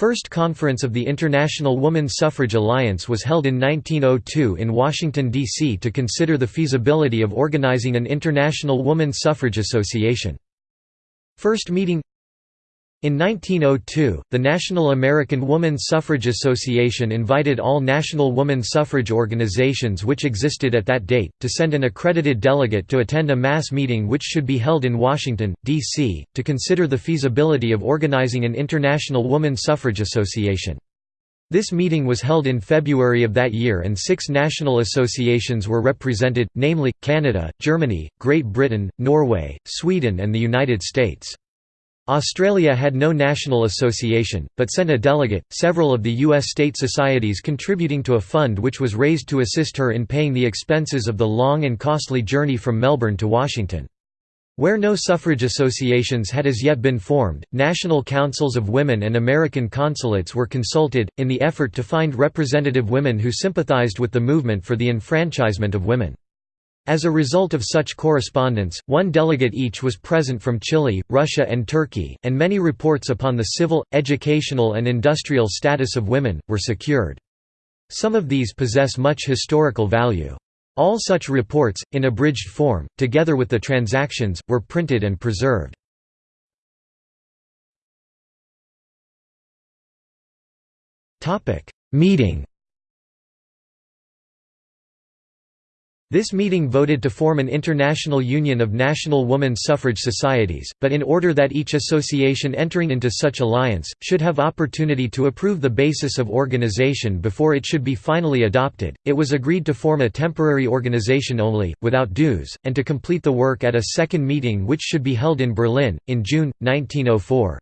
First conference of the International Woman Suffrage Alliance was held in 1902 in Washington, D.C. to consider the feasibility of organizing an International Woman Suffrage Association. First meeting in 1902, the National American Woman Suffrage Association invited all national woman suffrage organizations which existed at that date, to send an accredited delegate to attend a mass meeting which should be held in Washington, D.C., to consider the feasibility of organizing an International Woman Suffrage Association. This meeting was held in February of that year and six national associations were represented, namely, Canada, Germany, Great Britain, Norway, Sweden and the United States. Australia had no national association, but sent a delegate, several of the U.S. state societies contributing to a fund which was raised to assist her in paying the expenses of the long and costly journey from Melbourne to Washington. Where no suffrage associations had as yet been formed, national councils of women and American consulates were consulted, in the effort to find representative women who sympathized with the movement for the enfranchisement of women. As a result of such correspondence, one delegate each was present from Chile, Russia and Turkey, and many reports upon the civil, educational and industrial status of women, were secured. Some of these possess much historical value. All such reports, in abridged form, together with the transactions, were printed and preserved. Meeting This meeting voted to form an international union of national woman suffrage societies, but in order that each association entering into such alliance, should have opportunity to approve the basis of organization before it should be finally adopted, it was agreed to form a temporary organization only, without dues, and to complete the work at a second meeting which should be held in Berlin, in June, 1904.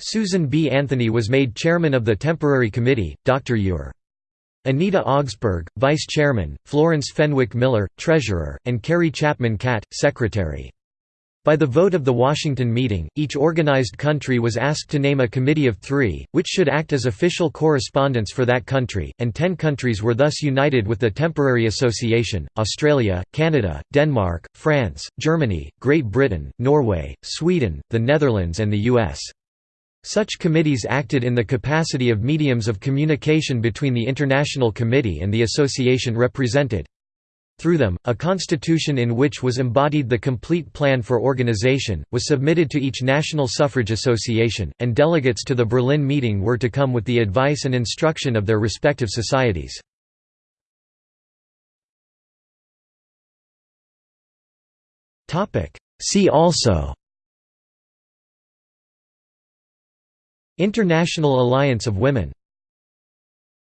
Susan B. Anthony was made chairman of the temporary committee, Dr. Ure. Anita Augspurg, Vice Chairman, Florence Fenwick Miller, Treasurer, and Carrie Chapman Catt, Secretary. By the vote of the Washington meeting, each organized country was asked to name a committee of three, which should act as official correspondents for that country, and ten countries were thus united with the temporary association, Australia, Canada, Denmark, France, Germany, Great Britain, Norway, Sweden, the Netherlands and the U.S. Such committees acted in the capacity of mediums of communication between the International Committee and the association represented. Through them, a constitution in which was embodied the complete plan for organization, was submitted to each national suffrage association, and delegates to the Berlin meeting were to come with the advice and instruction of their respective societies. See also International Alliance of Women